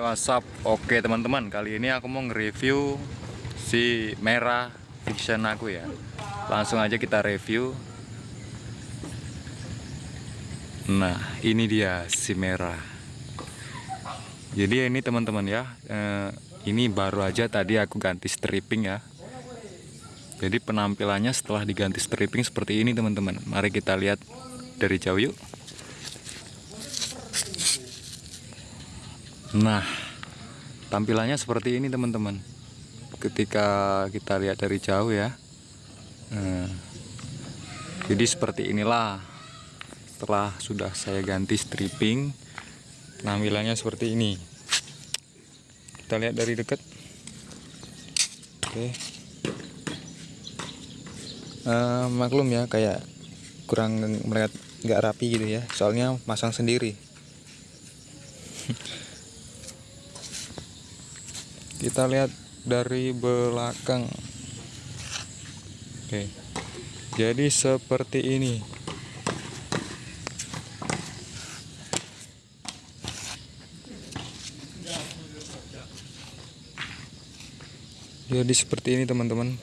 WhatsApp Oke teman-teman kali ini aku mau nge-review si merah fiction aku ya. Langsung aja kita review. Nah ini dia si merah. Jadi ini teman-teman ya eh, ini baru aja tadi aku ganti stripping ya. Jadi penampilannya setelah diganti stripping seperti ini teman-teman. Mari kita lihat dari jauh yuk Nah, tampilannya seperti ini teman-teman. Ketika kita lihat dari jauh ya. Nah, jadi seperti inilah. Setelah sudah saya ganti stripping, tampilannya seperti ini. Kita lihat dari dekat. Oke. Uh, maklum ya, kayak kurang melihat nggak rapi gitu ya. Soalnya masang sendiri. Kita lihat dari belakang. Oke. Jadi seperti ini. Jadi seperti ini teman-teman.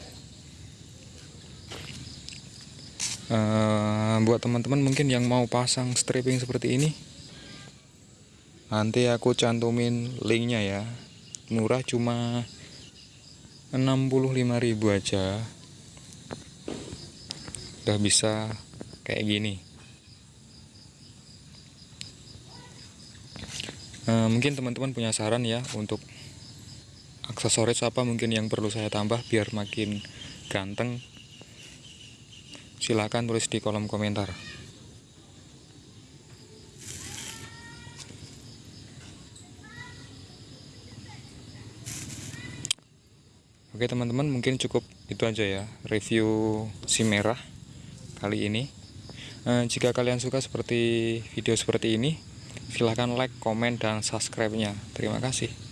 Uh, buat teman-teman mungkin yang mau pasang stripping seperti ini nanti aku cantumin linknya ya murah cuma 65.000 aja. Udah bisa kayak gini. Nah, mungkin teman-teman punya saran ya untuk aksesoris apa mungkin yang perlu saya tambah biar makin ganteng. Silahkan tulis di kolom komentar Oke teman-teman mungkin cukup itu aja ya review si merah kali ini. Eh, Jika kalian suka seperti video seperti ini silahkan like, komen, dan subscribe nya Terima kasih